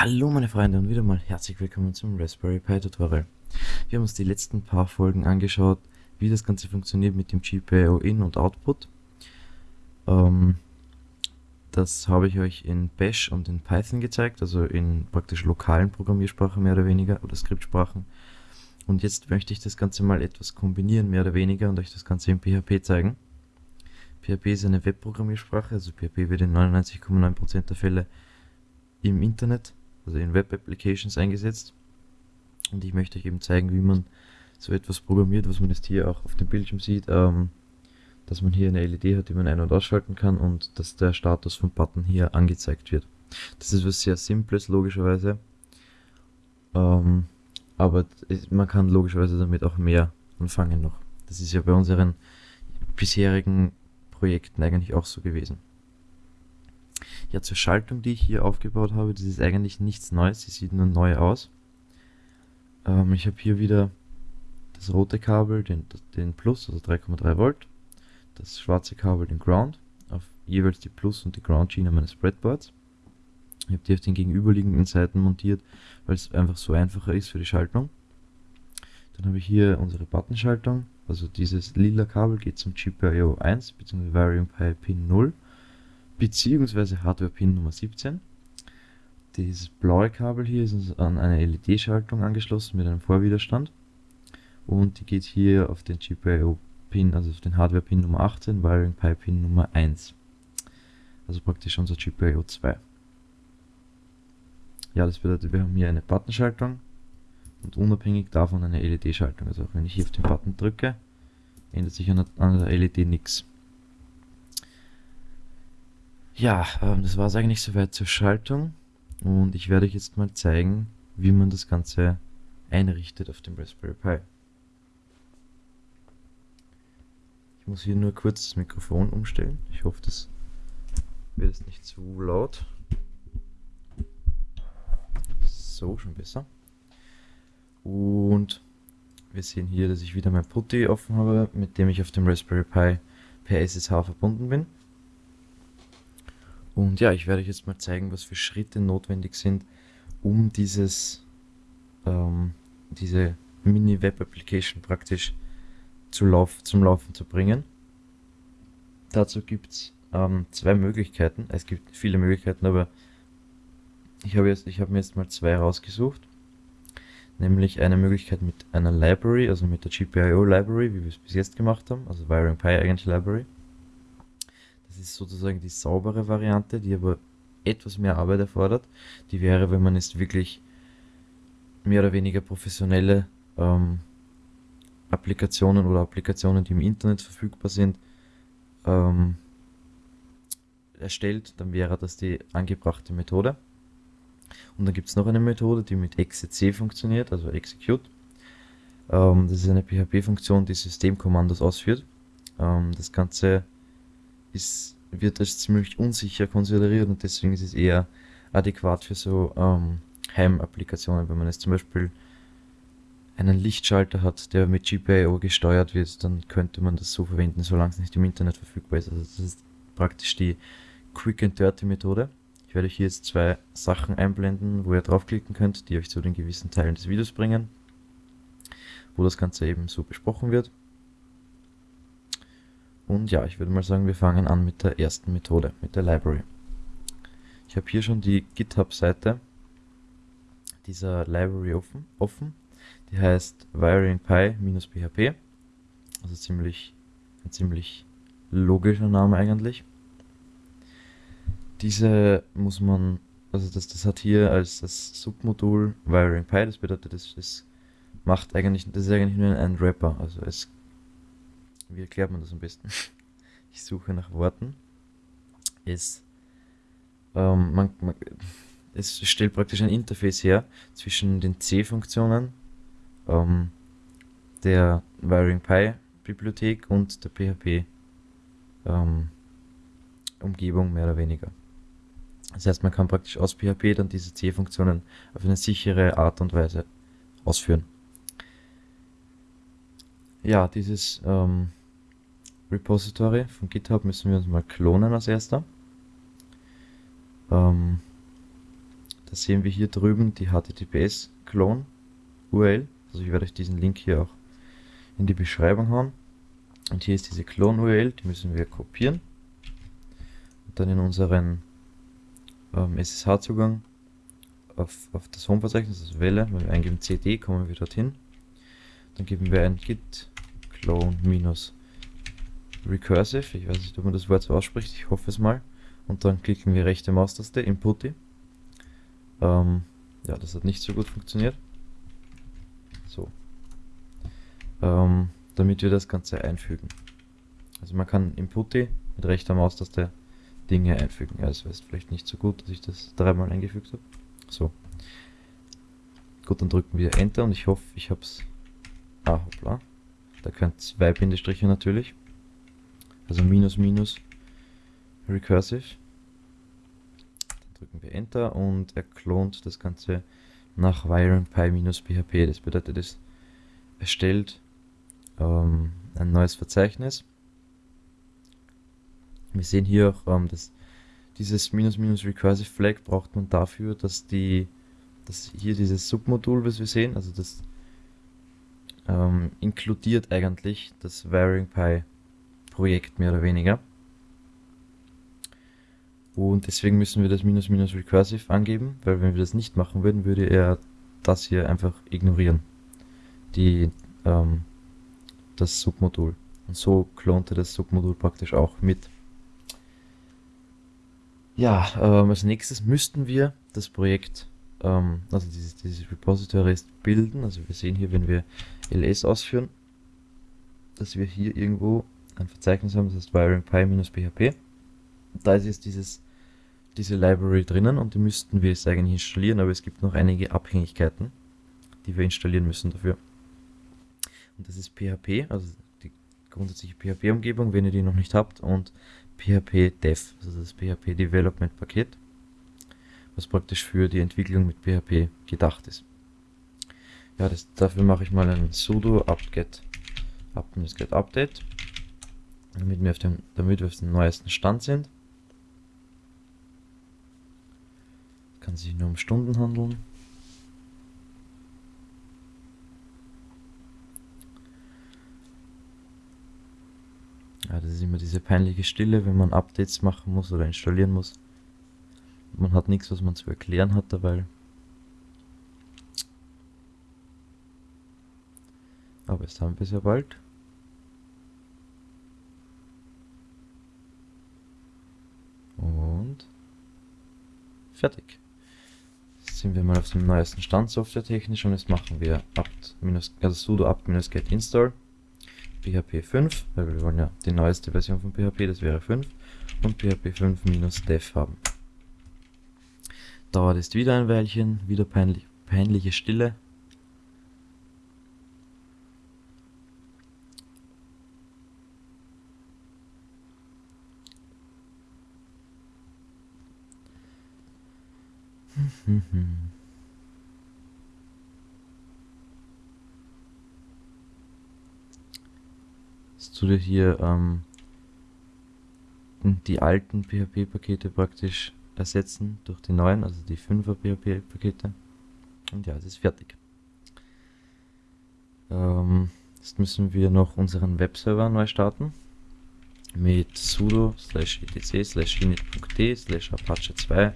Hallo meine Freunde und wieder mal herzlich willkommen zum Raspberry Pi Tutorial. Wir haben uns die letzten paar Folgen angeschaut, wie das Ganze funktioniert mit dem GPIO In und Output. Ähm, das habe ich euch in Bash und in Python gezeigt, also in praktisch lokalen Programmiersprachen mehr oder weniger oder Skriptsprachen. Und jetzt möchte ich das Ganze mal etwas kombinieren, mehr oder weniger, und euch das Ganze in PHP zeigen. PHP ist eine Webprogrammiersprache, also PHP wird in 99,9% der Fälle im Internet also in Web Applications eingesetzt. Und ich möchte euch eben zeigen, wie man so etwas programmiert, was man jetzt hier auch auf dem Bildschirm sieht, ähm, dass man hier eine LED hat, die man ein- und ausschalten kann und dass der Status vom Button hier angezeigt wird. Das ist was sehr Simples, logischerweise. Ähm, aber man kann logischerweise damit auch mehr anfangen noch. Das ist ja bei unseren bisherigen Projekten eigentlich auch so gewesen. Ja, zur Schaltung, die ich hier aufgebaut habe, das ist eigentlich nichts Neues, sie sieht nur neu aus. Ähm, ich habe hier wieder das rote Kabel, den, den Plus, also 3,3 Volt, das schwarze Kabel, den Ground, auf jeweils die Plus- und die Ground-Schiene meines Breadboards. Ich habe die auf den gegenüberliegenden Seiten montiert, weil es einfach so einfacher ist für die Schaltung. Dann habe ich hier unsere Buttonschaltung, also dieses lila Kabel geht zum GPIO 1 bzw. Variant Pi Pin 0 beziehungsweise Hardware-Pin Nummer 17. Dieses blaue Kabel hier ist an eine LED-Schaltung angeschlossen mit einem Vorwiderstand und die geht hier auf den GPIO-Pin, also auf den Hardware-Pin Nummer 18, Wiring Pi-Pin Nummer 1. Also praktisch unser GPIO 2. Ja, das bedeutet, wir haben hier eine Buttonschaltung und unabhängig davon eine LED-Schaltung. Also wenn ich hier auf den Button drücke, ändert sich an der LED nichts. Ja, ähm, das war es eigentlich soweit zur Schaltung und ich werde euch jetzt mal zeigen, wie man das Ganze einrichtet auf dem Raspberry Pi. Ich muss hier nur kurz das Mikrofon umstellen. Ich hoffe, das wird jetzt nicht zu laut. So, schon besser. Und wir sehen hier, dass ich wieder mein Putty offen habe, mit dem ich auf dem Raspberry Pi per SSH verbunden bin. Und ja, ich werde euch jetzt mal zeigen, was für Schritte notwendig sind, um dieses, ähm, diese Mini-Web-Application praktisch zu Lauf, zum Laufen zu bringen. Dazu gibt es ähm, zwei Möglichkeiten. Es gibt viele Möglichkeiten, aber ich habe habe mir jetzt mal zwei rausgesucht. Nämlich eine Möglichkeit mit einer Library, also mit der GPIO Library, wie wir es bis jetzt gemacht haben, also Wiring Pi eigentlich Library. Das ist sozusagen die saubere Variante, die aber etwas mehr Arbeit erfordert. Die wäre, wenn man jetzt wirklich mehr oder weniger professionelle ähm, Applikationen oder Applikationen, die im Internet verfügbar sind, ähm, erstellt, dann wäre das die angebrachte Methode. Und dann gibt es noch eine Methode, die mit exec funktioniert, also execute. Ähm, das ist eine PHP-Funktion, die Systemkommandos ausführt. Ähm, das Ganze ist, wird als ziemlich unsicher konsideriert und deswegen ist es eher adäquat für so ähm, Heimapplikationen. Wenn man jetzt zum Beispiel einen Lichtschalter hat, der mit GPIO gesteuert wird, dann könnte man das so verwenden, solange es nicht im Internet verfügbar ist. Also das ist praktisch die Quick and Dirty Methode. Ich werde euch hier jetzt zwei Sachen einblenden, wo ihr draufklicken könnt, die euch zu den gewissen Teilen des Videos bringen, wo das Ganze eben so besprochen wird. Und ja, ich würde mal sagen, wir fangen an mit der ersten Methode, mit der Library. Ich habe hier schon die GitHub-Seite dieser Library offen, offen. Die heißt wiringpi-php. Also ziemlich, ein ziemlich logischer Name eigentlich. Diese muss man, also das, das hat hier als das Submodul WiringPi, das bedeutet, das, das macht eigentlich, das ist eigentlich nur ein Wrapper, also es wie erklärt man das am besten? Ich suche nach Worten. Es, ähm, man, man, es stellt praktisch ein Interface her zwischen den C-Funktionen ähm, der Wiring Pi Bibliothek und der PHP ähm, Umgebung mehr oder weniger. Das heißt, man kann praktisch aus PHP dann diese C-Funktionen auf eine sichere Art und Weise ausführen. Ja, dieses ähm, Repository von GitHub müssen wir uns mal klonen als erster. Ähm, da sehen wir hier drüben die HTTPS Clone URL. Also ich werde euch diesen Link hier auch in die Beschreibung hauen. Und hier ist diese Clone URL, die müssen wir kopieren. Und dann in unseren ähm, SSH-Zugang auf, auf das Home-Verzeichnis, also Welle, wenn wir eingeben cd, kommen wir dorthin. Dann geben wir ein git clone minus recursive, ich weiß nicht, ob man das Wort so ausspricht, ich hoffe es mal. Und dann klicken wir rechte Maustaste, Input. Ähm, ja, das hat nicht so gut funktioniert. So. Ähm, damit wir das Ganze einfügen. Also man kann Input mit rechter Maustaste Dinge einfügen. Ja, das wäre vielleicht nicht so gut, dass ich das dreimal eingefügt habe. So. Gut, dann drücken wir Enter und ich hoffe, ich habe es... Ah, hoppla. Da können zwei Bindestriche natürlich. Also minus minus recursive. Dann drücken wir Enter und er klont das Ganze nach wiringpy-php. Das bedeutet, es erstellt ähm, ein neues Verzeichnis. Wir sehen hier auch, ähm, dass dieses minus minus recursive flag braucht man dafür, dass die, dass hier dieses Submodul, was wir sehen, also das ähm, inkludiert eigentlich das VaryingPy Projekt mehr oder weniger. Und deswegen müssen wir das minus minus recursive angeben, weil wenn wir das nicht machen würden, würde er das hier einfach ignorieren. Die, ähm, das Submodul. Und so klonte das Submodul praktisch auch mit. Ja, ähm, als nächstes müssten wir das Projekt, ähm, also dieses, dieses Repository bilden. Also wir sehen hier, wenn wir ls ausführen, dass wir hier irgendwo ein Verzeichnis haben, das heißt wiringpy-php. Da ist jetzt dieses, diese Library drinnen und die müssten wir jetzt eigentlich installieren, aber es gibt noch einige Abhängigkeiten, die wir installieren müssen dafür. Und das ist PHP, also die grundsätzliche PHP-Umgebung, wenn ihr die noch nicht habt, und PHP Dev, also das PHP Development Paket, was praktisch für die Entwicklung mit PHP gedacht ist. Ja, das, dafür mache ich mal ein sudo apt-get apt update, damit wir, auf dem, damit wir auf dem neuesten Stand sind. Kann sich nur um Stunden handeln. Ja, das ist immer diese peinliche Stille, wenn man Updates machen muss oder installieren muss. Man hat nichts, was man zu erklären hat dabei. Aber es haben wir sehr bald. Und fertig. Jetzt sind wir mal auf dem neuesten Stand softwaretechnisch und jetzt machen wir apt also sudo apt-get install PHP 5, weil wir wollen ja die neueste Version von PHP, das wäre 5, und PHP 5 minus dev haben. Dauert es wieder ein Weilchen, wieder peinlich, peinliche Stille. Du dir hier ähm, die alten PHP-Pakete praktisch ersetzen durch die neuen, also die 5er PHP-Pakete. Und ja, es ist fertig. Ähm, jetzt müssen wir noch unseren Webserver neu starten mit sudo slash etc slash init.d slash apache 2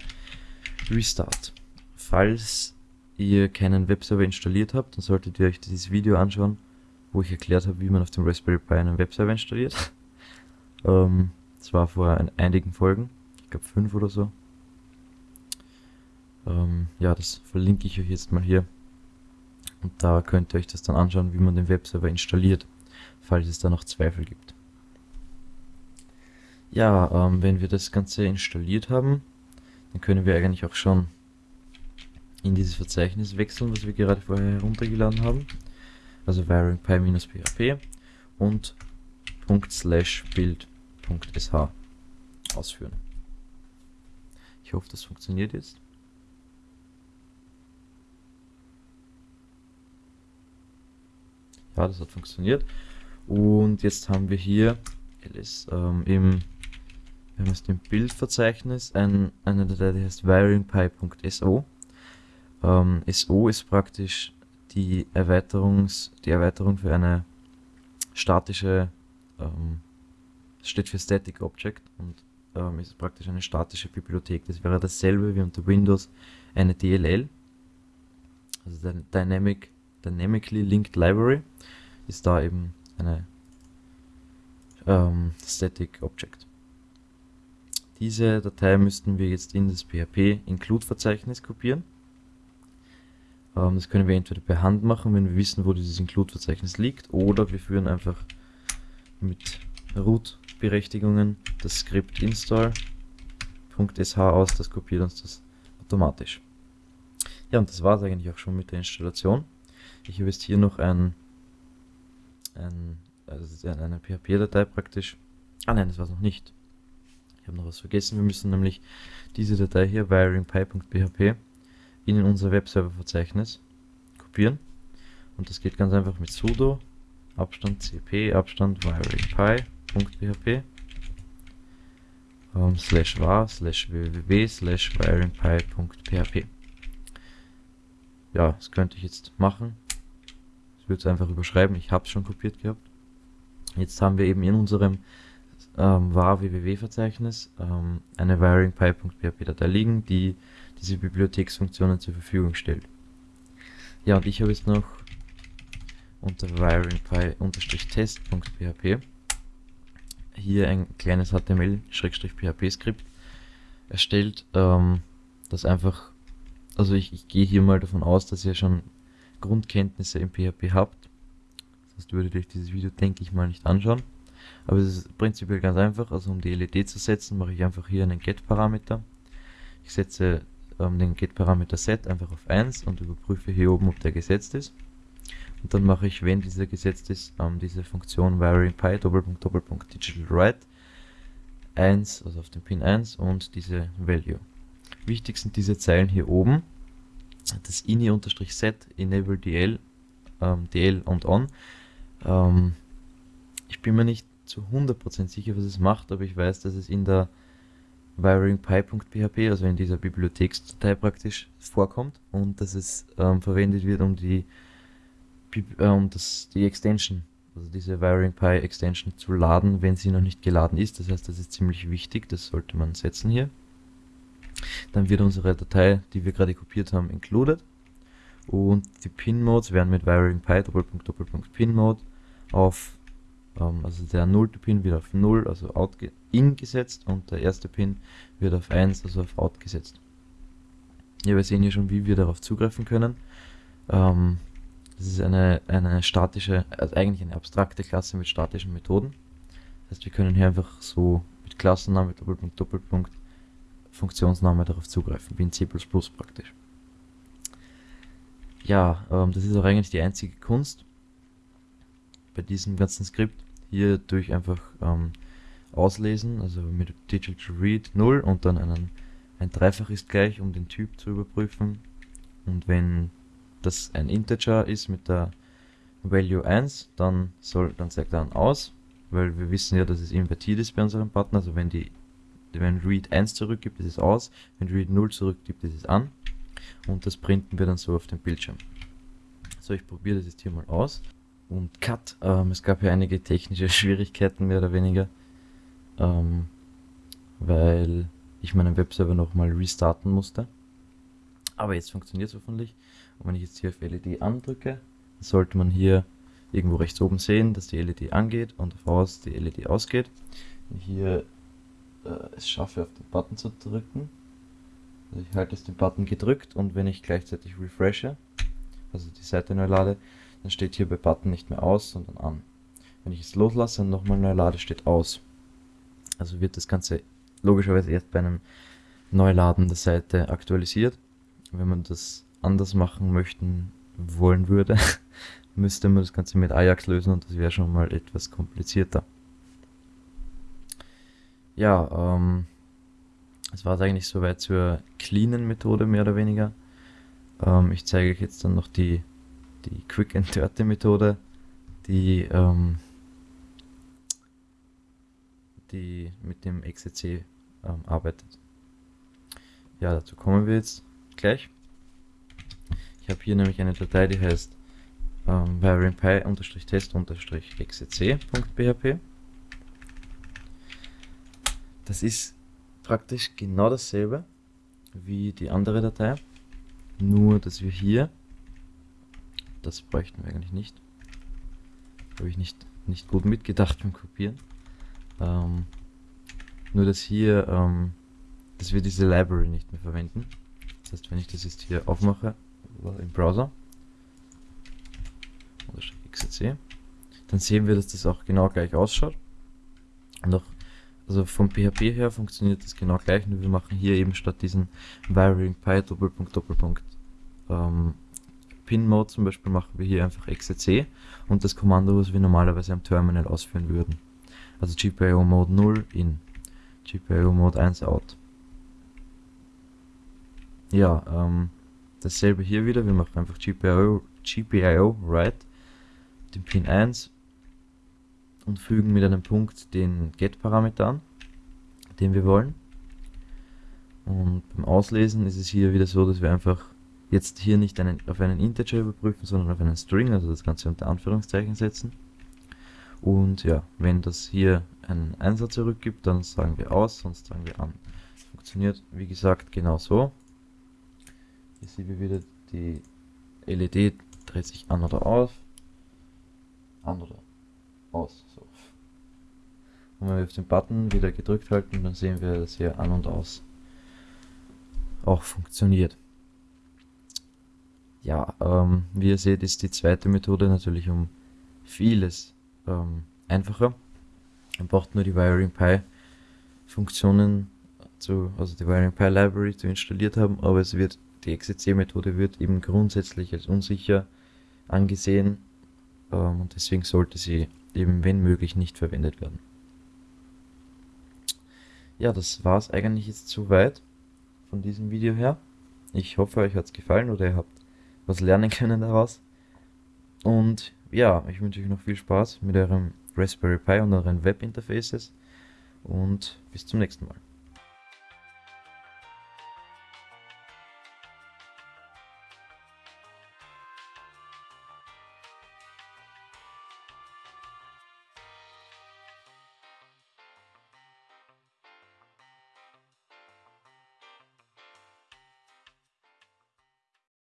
restart. Falls ihr keinen Webserver installiert habt, dann solltet ihr euch dieses Video anschauen wo ich erklärt habe, wie man auf dem Raspberry Pi einen Webserver installiert. ähm, das war vor einigen Folgen, ich glaube fünf oder so. Ähm, ja, das verlinke ich euch jetzt mal hier. Und da könnt ihr euch das dann anschauen, wie man den Webserver installiert, falls es da noch Zweifel gibt. Ja, ähm, wenn wir das Ganze installiert haben, dann können wir eigentlich auch schon in dieses Verzeichnis wechseln, was wir gerade vorher heruntergeladen haben also varyingpy-php und .build.sh ausführen. Ich hoffe, das funktioniert jetzt. Ja, das hat funktioniert. Und jetzt haben wir hier ls ähm, im wir haben jetzt im Bildverzeichnis ein, eine Datei, die heißt varyingpy.so. Ähm, SO ist praktisch die, Erweiterungs, die Erweiterung für eine statische, ähm, steht für Static Object und ähm, ist praktisch eine statische Bibliothek. Das wäre dasselbe wie unter Windows eine DLL, also Dynamic, Dynamically Linked Library, ist da eben eine ähm, Static Object. Diese Datei müssten wir jetzt in das PHP Include Verzeichnis kopieren. Ähm, das können wir entweder per Hand machen, wenn wir wissen, wo dieses Include Verzeichnis liegt, oder wir führen einfach mit Root Berechtigungen das Skript install.sh aus, das kopiert uns das automatisch. Ja, und das war es eigentlich auch schon mit der Installation. Ich habe jetzt hier noch ein, ein also eine PHP-Datei praktisch. Ah nein, das war es noch nicht. Ich habe noch was vergessen. Wir müssen nämlich diese Datei hier, wiringpy.php, in unser Webserver-Verzeichnis kopieren. Und das geht ganz einfach mit sudo Abstand cp Abstand wiringpy.php um, ähm, slash var slash www slash wiringpy.php ja, das könnte ich jetzt machen. Ich würde es einfach überschreiben. Ich habe es schon kopiert gehabt. Jetzt haben wir eben in unserem ähm, var www-Verzeichnis ähm, eine wiringpy.php-Datei liegen, die diese Bibliotheksfunktionen zur Verfügung stellt. Ja, und ich habe jetzt noch unter wiringpy-test.php hier ein kleines HTML-PHP-Skript erstellt, ähm, das einfach, also ich, ich gehe hier mal davon aus, dass ihr schon Grundkenntnisse im PHP habt Sonst würdet ihr euch dieses Video, denke ich mal, nicht anschauen. Aber es ist prinzipiell ganz einfach. Also um die LED zu setzen, mache ich einfach hier einen Get-Parameter. Ich setze ähm, den Get-Parameter Set einfach auf 1 und überprüfe hier oben, ob der gesetzt ist. Und dann mache ich, wenn dieser gesetzt ist, ähm, diese Funktion varyPy Doppelpunkt Doppelpunkt Digital Write 1, also auf den Pin 1 und diese Value. Wichtig sind diese Zeilen hier oben. Das ini-set enable dl, ähm, dl und on ähm, ich bin mir nicht zu 100% sicher, was es macht, aber ich weiß, dass es in der wiringpy.php, also in dieser Bibliotheksdatei praktisch vorkommt und dass es ähm, verwendet wird, um die, äh, um das, die Extension, also diese wiringpy Extension zu laden, wenn sie noch nicht geladen ist. Das heißt, das ist ziemlich wichtig, das sollte man setzen hier. Dann wird unsere Datei, die wir gerade kopiert haben, included und die Pin-Modes werden mit wiringpy Pin-Mode auf, ähm, also der nullte Pin wird auf 0, also out in gesetzt und der erste Pin wird auf 1, also auf out gesetzt. Ja, wir sehen hier schon, wie wir darauf zugreifen können. Ähm, das ist eine, eine statische, also eigentlich eine abstrakte Klasse mit statischen Methoden. Das heißt, wir können hier einfach so mit Klassenname, Doppelpunkt, Doppelpunkt, Funktionsname darauf zugreifen, wie in C++ praktisch. Ja, ähm, das ist auch eigentlich die einzige Kunst bei diesem ganzen Skript hier durch einfach ähm, auslesen, also mit digital read 0 und dann einen, ein Dreifach ist gleich, um den Typ zu überprüfen. Und wenn das ein Integer ist mit der Value 1, dann soll dann sagt er dann aus, weil wir wissen ja, dass es invertiert ist bei unserem Button, also wenn die wenn read 1 zurückgibt, ist es aus, wenn read 0 zurückgibt, ist es an und das printen wir dann so auf dem Bildschirm. So, ich probiere das jetzt hier mal aus und Cut. Ähm, es gab ja einige technische Schwierigkeiten, mehr oder weniger, ähm, weil ich meinen Webserver nochmal restarten musste. Aber jetzt funktioniert es hoffentlich. Und wenn ich jetzt hier auf LED andrücke, sollte man hier irgendwo rechts oben sehen, dass die LED angeht und auf aus die LED ausgeht. Wenn ich hier äh, es schaffe, auf den Button zu drücken, also ich halte jetzt den Button gedrückt und wenn ich gleichzeitig refreshe, also die Seite neu lade, dann steht hier bei Button nicht mehr aus, sondern an. Wenn ich es loslasse und nochmal neu lade, steht aus. Also wird das Ganze logischerweise erst bei einem Neuladen der Seite aktualisiert. Wenn man das anders machen möchten wollen würde, müsste man das Ganze mit Ajax lösen und das wäre schon mal etwas komplizierter. Ja, ähm, das war es eigentlich soweit zur cleanen Methode mehr oder weniger. Ähm, ich zeige euch jetzt dann noch die die Quick and Dirty Methode, die, ähm, die mit dem XCC ähm, arbeitet. Ja, dazu kommen wir jetzt gleich. Ich habe hier nämlich eine Datei, die heißt ähm, wiringpy-test-xcc.php. Das ist praktisch genau dasselbe wie die andere Datei, nur dass wir hier, das bräuchten wir eigentlich nicht, habe ich nicht, nicht gut mitgedacht beim Kopieren, ähm, nur dass hier, ähm, dass wir diese Library nicht mehr verwenden. Das heißt, wenn ich das jetzt hier aufmache, im Browser, oder XCC, dann sehen wir, dass das auch genau gleich ausschaut. Und auch, also vom PHP her funktioniert das genau gleich, nur wir machen hier eben statt diesen varying pi Doppelpunkt Doppelpunkt ähm, Pin Mode zum Beispiel machen wir hier einfach XCC und das Kommando, was wir normalerweise am Terminal ausführen würden. Also GPIO Mode 0 in, GPIO Mode 1 out. Ja, ähm, dasselbe hier wieder, wir machen einfach GPIO, GPIO write den Pin 1 und fügen mit einem Punkt den Get-Parameter an, den wir wollen. Und beim Auslesen ist es hier wieder so, dass wir einfach jetzt hier nicht einen, auf einen Integer überprüfen, sondern auf einen String, also das Ganze unter Anführungszeichen setzen. Und ja, wenn das hier einen Einsatz zurückgibt, dann sagen wir aus, sonst sagen wir an. Funktioniert, wie gesagt, genau so. Hier sehen wir wieder, die LED dreht sich an oder aus an oder aus. So. Und wenn wir auf den Button wieder gedrückt halten, dann sehen wir, dass hier an und aus auch funktioniert. Ja, ähm, wie ihr seht, ist die zweite Methode natürlich um vieles ähm, einfacher. Man braucht nur die Wiring Pi Funktionen zu, also die Wiring Pi Library zu installiert haben, aber es wird, die XCC Methode wird eben grundsätzlich als unsicher angesehen ähm, und deswegen sollte sie eben, wenn möglich, nicht verwendet werden. Ja, das war es eigentlich jetzt soweit von diesem Video her. Ich hoffe, euch hat es gefallen oder ihr habt was lernen können daraus. Und ja, ich wünsche euch noch viel Spaß mit eurem Raspberry Pi und euren Webinterfaces und bis zum nächsten Mal.